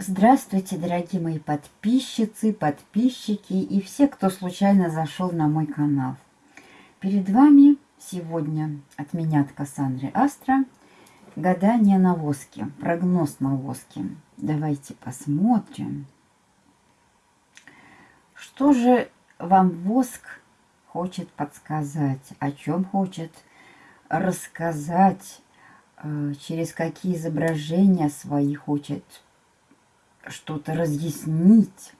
Здравствуйте, дорогие мои подписчицы, подписчики и все, кто случайно зашел на мой канал. Перед вами сегодня от меня, от Кассандры Астра, гадание на воске, прогноз на воске. Давайте посмотрим, что же вам воск хочет подсказать, о чем хочет рассказать, э, через какие изображения свои хочет что-то разъяснить.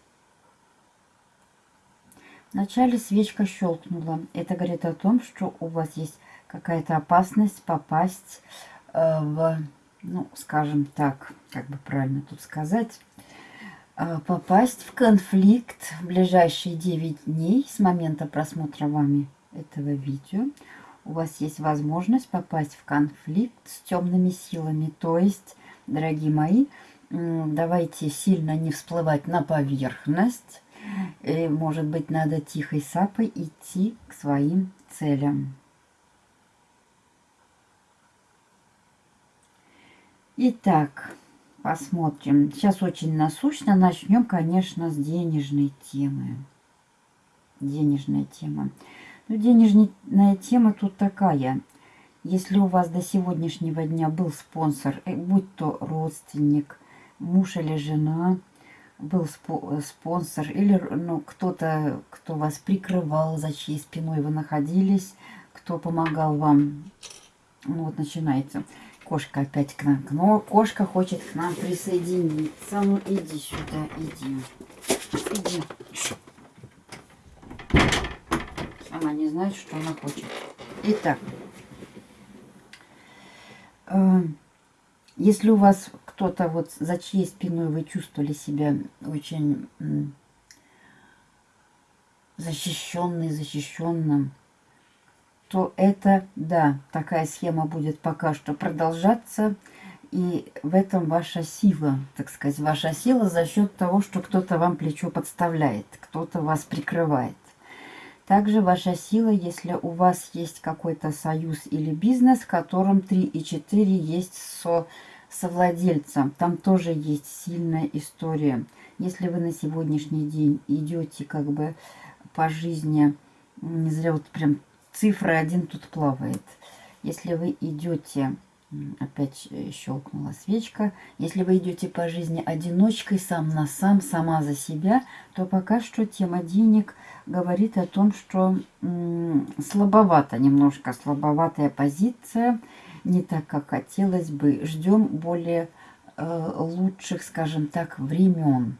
Вначале свечка щелкнула. Это говорит о том, что у вас есть какая-то опасность попасть э, в, ну, скажем так, как бы правильно тут сказать, э, попасть в конфликт в ближайшие 9 дней с момента просмотра вами этого видео. У вас есть возможность попасть в конфликт с темными силами. То есть, дорогие мои, давайте сильно не всплывать на поверхность. И, может быть, надо тихой сапой идти к своим целям. Итак, посмотрим. Сейчас очень насущно. Начнем, конечно, с денежной темы. Денежная тема. Ну, денежная тема тут такая. Если у вас до сегодняшнего дня был спонсор, э, будь то родственник, муж или жена, был спонсор, или ну, кто-то, кто вас прикрывал, за чьей спиной вы находились, кто помогал вам. Ну вот начинается. Кошка опять к нам. Но кошка хочет к нам присоединиться. Ну иди сюда, иди. Иди. Она не знает, что она хочет. Итак. Если у вас кто-то вот за чьей спиной вы чувствовали себя очень защищенный, защищенным, то это, да, такая схема будет пока что продолжаться. И в этом ваша сила, так сказать, ваша сила за счет того, что кто-то вам плечо подставляет, кто-то вас прикрывает. Также ваша сила, если у вас есть какой-то союз или бизнес, в котором 3 и 4 есть со совладельца. Там тоже есть сильная история. Если вы на сегодняшний день идете как бы по жизни, не зря вот прям цифра один тут плавает. Если вы идете, опять щелкнула свечка, если вы идете по жизни одиночкой, сам на сам, сама за себя, то пока что тема денег говорит о том, что слабовато, немножко слабоватая позиция – не так, как хотелось бы. Ждем более э, лучших, скажем так, времен.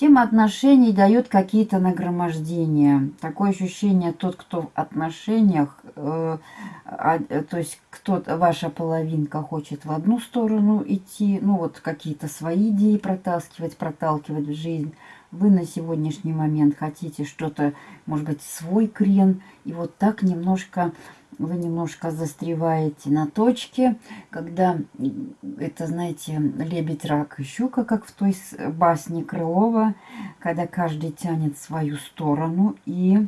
Тема отношений дает какие-то нагромождения. Такое ощущение, тот, кто в отношениях, э, а, то есть кто ваша половинка хочет в одну сторону идти, ну вот какие-то свои идеи протаскивать, проталкивать в жизнь, вы на сегодняшний момент хотите что-то, может быть, свой крен, и вот так немножко вы немножко застреваете на точке, когда это, знаете, лебедь, рак и щука, как в той басне Крылова, когда каждый тянет свою сторону и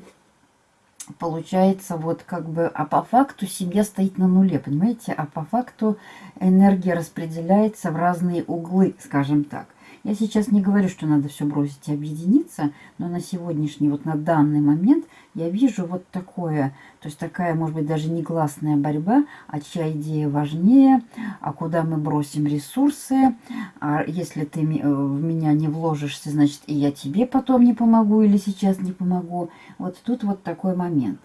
получается вот как бы, а по факту семья стоит на нуле, понимаете, а по факту энергия распределяется в разные углы, скажем так. Я сейчас не говорю, что надо все бросить и объединиться, но на сегодняшний, вот на данный момент я вижу вот такое, то есть такая, может быть, даже негласная борьба, а чья идея важнее, а куда мы бросим ресурсы, а если ты э, в меня не вложишься, значит, и я тебе потом не помогу или сейчас не помогу. Вот тут вот такой момент.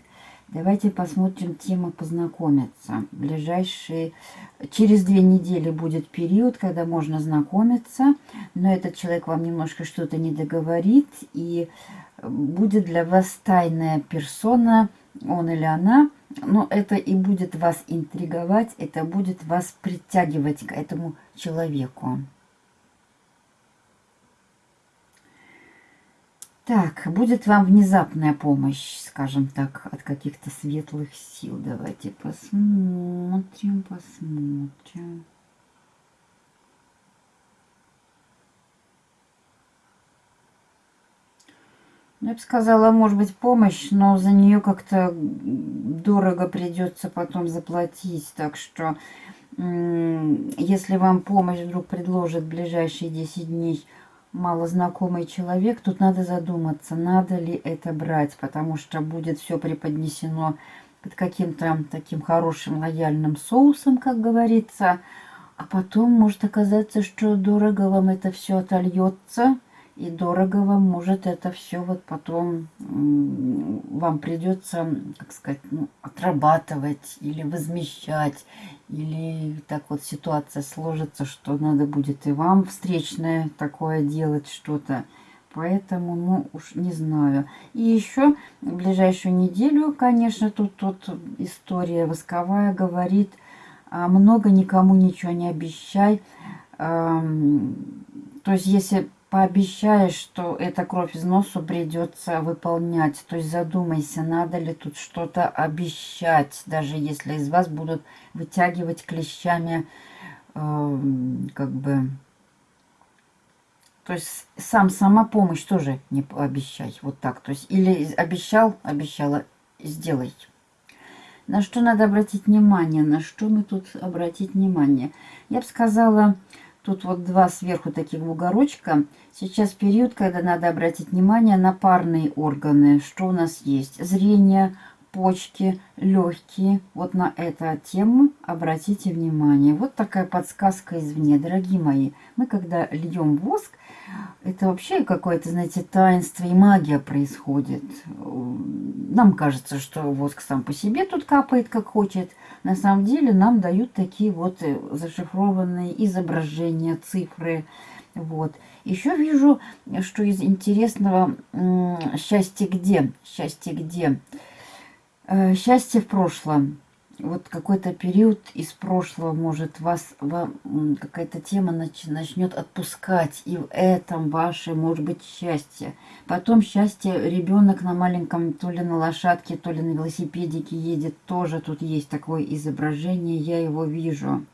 Давайте посмотрим тему познакомиться. Ближайшие... Через две недели будет период, когда можно знакомиться, но этот человек вам немножко что-то не договорит, и будет для вас тайная персона, он или она, но это и будет вас интриговать, это будет вас притягивать к этому человеку. Так, будет вам внезапная помощь, скажем так, от каких-то светлых сил. Давайте посмотрим, посмотрим. Ну, я бы сказала, может быть, помощь, но за нее как-то дорого придется потом заплатить. Так что если вам помощь вдруг предложит в ближайшие 10 дней малознакомый человек, тут надо задуматься, надо ли это брать, потому что будет все преподнесено под каким-то таким хорошим лояльным соусом, как говорится, а потом может оказаться, что дорого вам это все отольется, и дорого вам может это все вот потом вам придется, как сказать, ну, отрабатывать или возмещать, или так вот ситуация сложится, что надо будет и вам встречное такое делать что-то. Поэтому, ну, уж не знаю. И еще в ближайшую неделю, конечно, тут, тут история восковая говорит, а, много никому ничего не обещай. То есть, если пообещаешь, что эта кровь из носу придется выполнять. То есть задумайся, надо ли тут что-то обещать, даже если из вас будут вытягивать клещами, э, как бы... То есть сам сама помощь тоже не обещай, вот так. То есть или обещал, обещала, сделай. На что надо обратить внимание, на что мы тут обратить внимание? Я бы сказала, Тут вот два сверху таких бугорочка. Сейчас период, когда надо обратить внимание на парные органы. Что у нас есть? Зрение, почки, легкие. Вот на эту тему обратите внимание. Вот такая подсказка извне, дорогие мои. Мы когда льем воск, это вообще какое-то, знаете, таинство и магия происходит. Нам кажется, что воск сам по себе тут капает, как хочет. На самом деле нам дают такие вот э, зашифрованные изображения, цифры. Вот. Еще вижу, что из интересного счастье где? Счастье где? Э, счастье в прошлом вот какой-то период из прошлого может вас, вам какая-то тема нач, начнет отпускать, и в этом ваше может быть счастье. Потом счастье, ребенок на маленьком, то ли на лошадке, то ли на велосипедике едет, тоже тут есть такое изображение, я его вижу.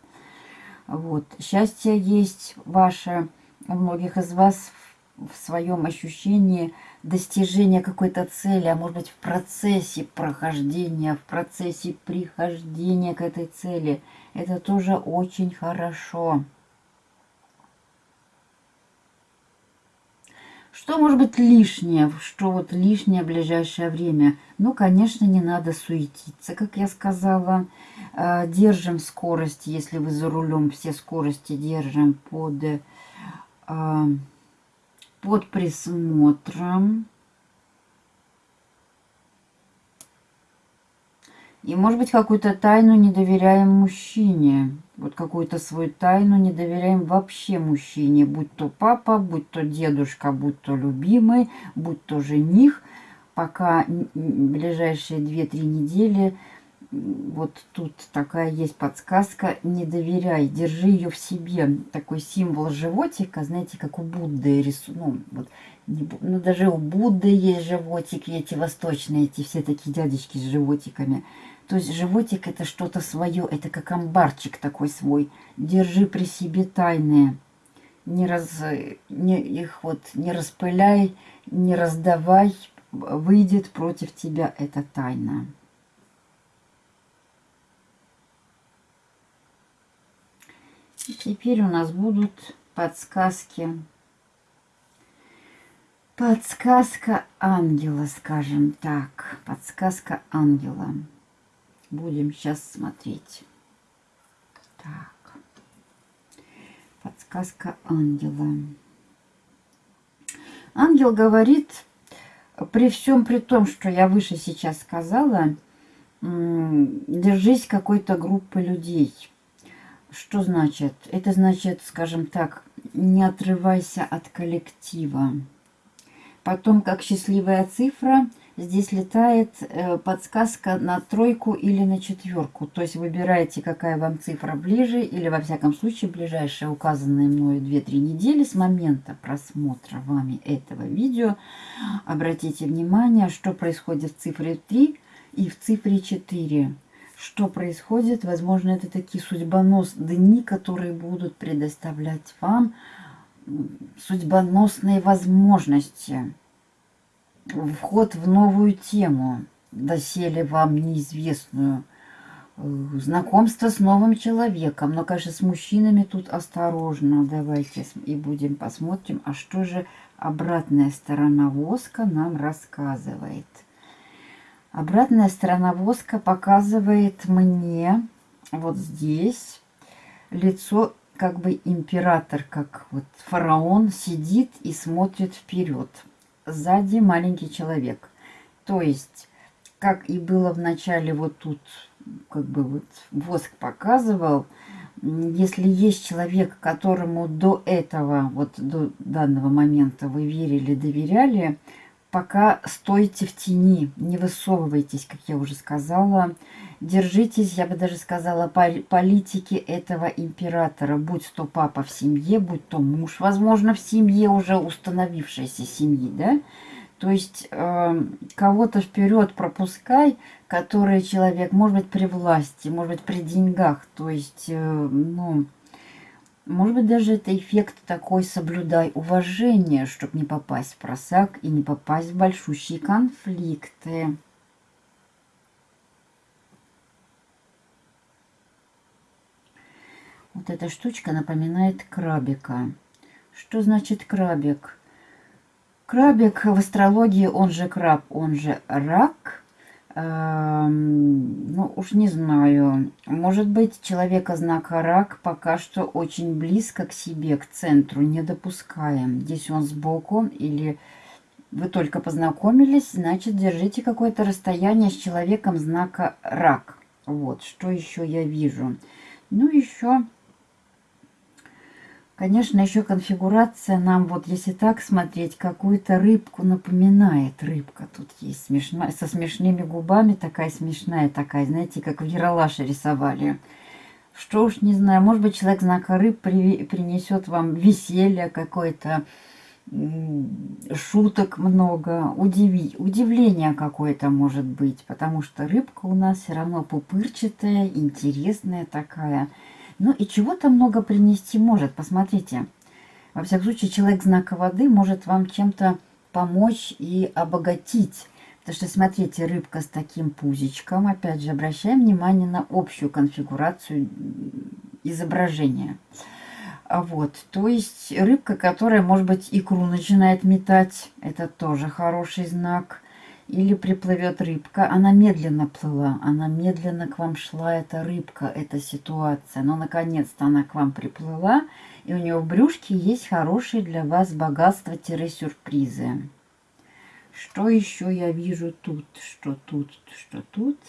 Вот, счастье есть ваше, у многих из вас в своем ощущении достижения какой-то цели, а может быть в процессе прохождения, в процессе прихождения к этой цели. Это тоже очень хорошо. Что может быть лишнее? Что вот лишнее в ближайшее время? Ну, конечно, не надо суетиться, как я сказала. Э, держим скорость, если вы за рулем, все скорости держим под э, под присмотром. И, может быть, какую-то тайну не доверяем мужчине. Вот какую-то свою тайну не доверяем вообще мужчине. Будь то папа, будь то дедушка, будь то любимый, будь то жених. Пока ближайшие 2-3 недели вот тут такая есть подсказка. Не доверяй, держи ее в себе. Такой символ животика, знаете, как у Будды рисунок. Ну, вот, ну, даже у Будды есть животики, эти восточные, эти все такие дядечки с животиками. То есть животик это что-то свое, это как амбарчик такой свой. Держи при себе тайные. Не раз, не, их вот не распыляй, не раздавай, выйдет против тебя эта тайна. Теперь у нас будут подсказки. Подсказка ангела, скажем так. Подсказка ангела. Будем сейчас смотреть. Так. Подсказка ангела. Ангел говорит, при всем при том, что я выше сейчас сказала, держись какой-то группы людей – что значит? Это значит, скажем так, не отрывайся от коллектива. Потом, как счастливая цифра, здесь летает э, подсказка на тройку или на четверку. То есть выбираете, какая вам цифра ближе, или во всяком случае ближайшие указанные мною 2-3 недели с момента просмотра вами этого видео. Обратите внимание, что происходит в цифре 3 и в цифре 4 что происходит. Возможно, это такие судьбоносные дни, которые будут предоставлять вам судьбоносные возможности. Вход в новую тему, доселе вам неизвестную. знакомство с новым человеком. Но, конечно, с мужчинами тут осторожно. Давайте и будем посмотрим, а что же обратная сторона воска нам рассказывает. Обратная сторона воска показывает мне вот здесь лицо как бы император, как вот фараон сидит и смотрит вперед. Сзади маленький человек. То есть, как и было в начале вот тут как бы вот воск показывал, если есть человек, которому до этого, вот до данного момента вы верили, доверяли, пока стойте в тени, не высовывайтесь, как я уже сказала. Держитесь, я бы даже сказала, политики этого императора, будь то папа в семье, будь то муж, возможно, в семье уже установившейся семьи, да, то есть э, кого-то вперед пропускай, который человек, может быть, при власти, может быть, при деньгах. То есть, э, ну, может быть, даже это эффект такой соблюдай уважение, чтобы не попасть в просак и не попасть в большущие конфликты. Вот эта штучка напоминает крабика. Что значит крабик? Крабик в астрологии, он же краб, он же рак. Эм, ну, уж не знаю. Может быть, человека знака рак пока что очень близко к себе, к центру, не допускаем. Здесь он сбоку или вы только познакомились, значит, держите какое-то расстояние с человеком знака рак. Вот, что еще я вижу. Ну, еще Конечно, еще конфигурация нам, вот если так смотреть, какую-то рыбку напоминает. Рыбка тут есть смешная, со смешными губами, такая смешная, такая, знаете, как в Яралаше рисовали. Что уж не знаю, может быть, человек знака рыб при, принесет вам веселье какое-то, шуток много, удиви, удивление какое-то может быть, потому что рыбка у нас все равно пупырчатая, интересная такая – ну и чего-то много принести может. Посмотрите. Во всяком случае, человек знака воды может вам чем-то помочь и обогатить. Потому что, смотрите, рыбка с таким пузичком. Опять же, обращаем внимание на общую конфигурацию изображения. А вот, то есть рыбка, которая, может быть, икру начинает метать. Это тоже хороший знак или приплывет рыбка. Она медленно плыла, она медленно к вам шла, эта рыбка, эта ситуация. Но наконец-то она к вам приплыла, и у нее в брюшке есть хорошие для вас богатства-сюрпризы. Что еще я вижу тут? Что тут? Что тут?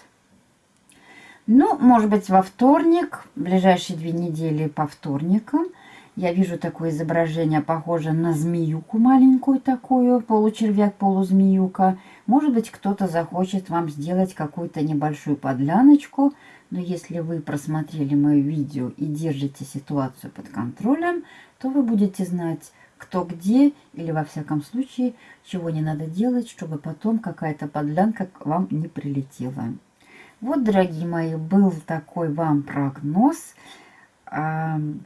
Ну, может быть, во вторник, ближайшие две недели по вторникам – я вижу такое изображение, похоже на змеюку маленькую такую, получервяк, полузмеюка. Может быть, кто-то захочет вам сделать какую-то небольшую подляночку, но если вы просмотрели мое видео и держите ситуацию под контролем, то вы будете знать, кто где, или во всяком случае, чего не надо делать, чтобы потом какая-то подлянка к вам не прилетела. Вот, дорогие мои, был такой вам прогноз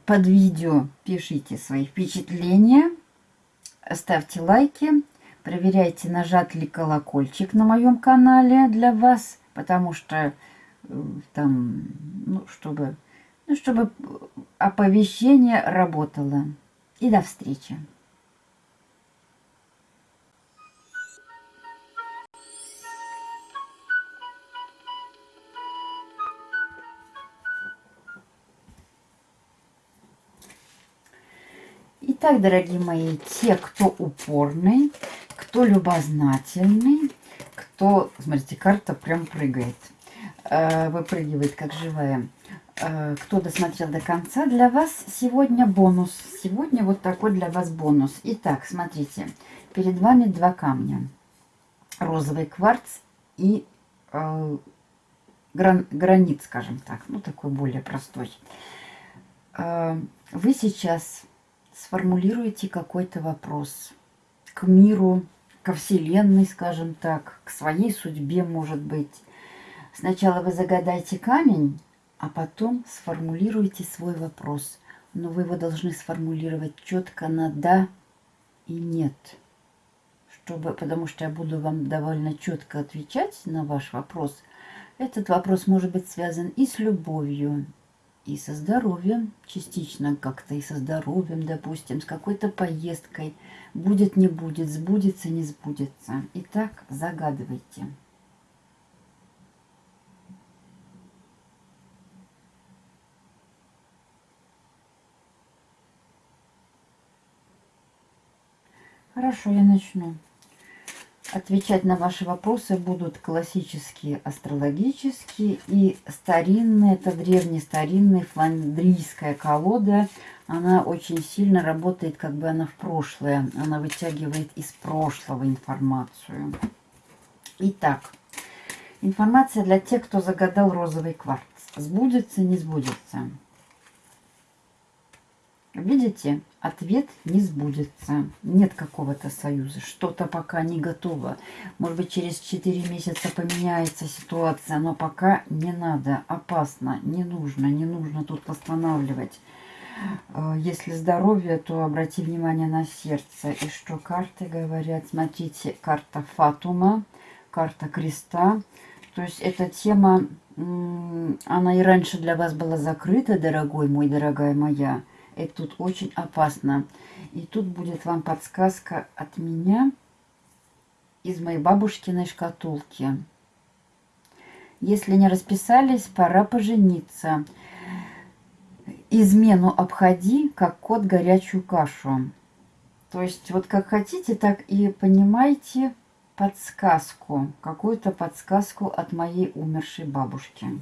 под видео пишите свои впечатления, ставьте лайки, проверяйте, нажат ли колокольчик на моем канале для вас, потому что э, там, ну, чтобы, ну, чтобы оповещение работало. И до встречи! Итак, дорогие мои, те, кто упорный, кто любознательный, кто... Смотрите, карта прям прыгает. Э, выпрыгивает, как живая. Э, кто досмотрел до конца, для вас сегодня бонус. Сегодня вот такой для вас бонус. Итак, смотрите. Перед вами два камня. Розовый кварц и э, гран, гранит, скажем так. Ну, такой более простой. Вы сейчас сформулируйте какой-то вопрос к миру, ко Вселенной, скажем так, к своей судьбе, может быть. Сначала вы загадайте камень, а потом сформулируйте свой вопрос. Но вы его должны сформулировать четко на «да» и «нет». Чтобы, потому что я буду вам довольно четко отвечать на ваш вопрос, Этот вопрос может быть связан и с любовью, и со здоровьем, частично как-то и со здоровьем, допустим, с какой-то поездкой. Будет, не будет, сбудется, не сбудется. Итак, загадывайте. Хорошо, я начну. Отвечать на ваши вопросы будут классические, астрологические и старинные. Это древнестаринная фландрийская колода. Она очень сильно работает, как бы она в прошлое. Она вытягивает из прошлого информацию. Итак, информация для тех, кто загадал розовый кварц. Сбудется, не сбудется. Видите, ответ не сбудется. Нет какого-то союза. Что-то пока не готово. Может быть, через 4 месяца поменяется ситуация, но пока не надо. Опасно, не нужно, не нужно тут восстанавливать. Э, если здоровье, то обрати внимание на сердце. И что карты говорят? Смотрите, карта Фатума, карта Креста. То есть эта тема, она и раньше для вас была закрыта, дорогой мой, дорогая моя. Это тут очень опасно. И тут будет вам подсказка от меня из моей бабушкиной шкатулки. Если не расписались, пора пожениться. Измену обходи, как кот горячую кашу. То есть вот как хотите, так и понимаете подсказку, какую-то подсказку от моей умершей бабушки.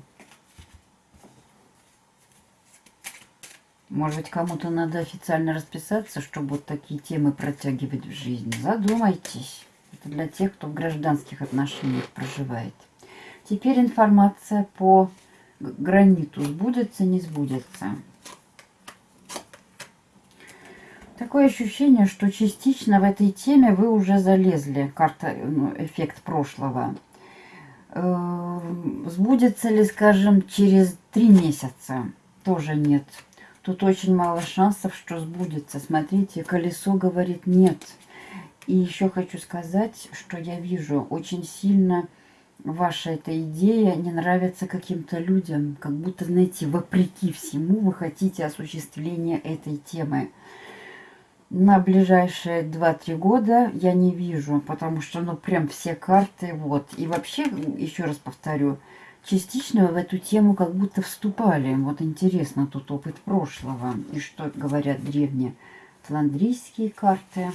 Может быть, кому-то надо официально расписаться, чтобы вот такие темы протягивать в жизнь. Задумайтесь. Это для тех, кто в гражданских отношениях проживает. Теперь информация по граниту. Сбудется, не сбудется. Такое ощущение, что частично в этой теме вы уже залезли. Карта, ну, эффект прошлого. Э, сбудется ли, скажем, через три месяца? Тоже нет. Тут очень мало шансов, что сбудется. Смотрите, колесо говорит нет. И еще хочу сказать, что я вижу очень сильно ваша эта идея не нравится каким-то людям. Как будто, знаете, вопреки всему вы хотите осуществления этой темы. На ближайшие 2-3 года я не вижу, потому что, ну, прям все карты, вот. И вообще, еще раз повторю, частично в эту тему как будто вступали. Вот интересно тут опыт прошлого. И что говорят древние фландрийские карты.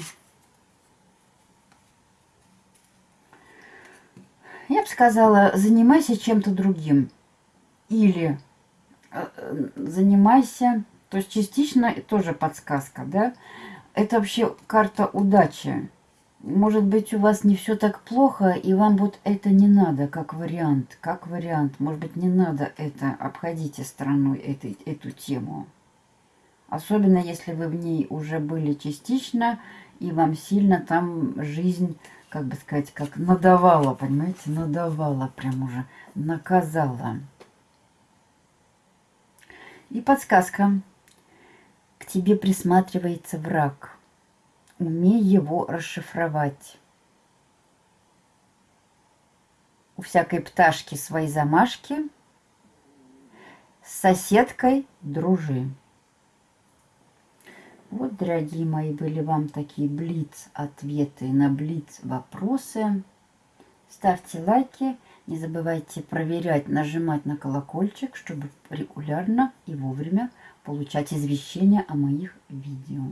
Я бы сказала, занимайся чем-то другим. Или э, занимайся, то есть частично тоже подсказка, да? Это вообще карта удачи может быть, у вас не все так плохо, и вам вот это не надо, как вариант. Как вариант. Может быть, не надо это, обходите стороной этой, эту тему. Особенно, если вы в ней уже были частично, и вам сильно там жизнь, как бы сказать, как надавала, понимаете, надавала, прям уже наказала. И подсказка. К тебе присматривается враг умей его расшифровать. У всякой пташки свои замашки, с соседкой дружи. Вот, дорогие мои, были вам такие блиц-ответы на блиц-вопросы. Ставьте лайки, не забывайте проверять, нажимать на колокольчик, чтобы регулярно и вовремя получать извещения о моих видео.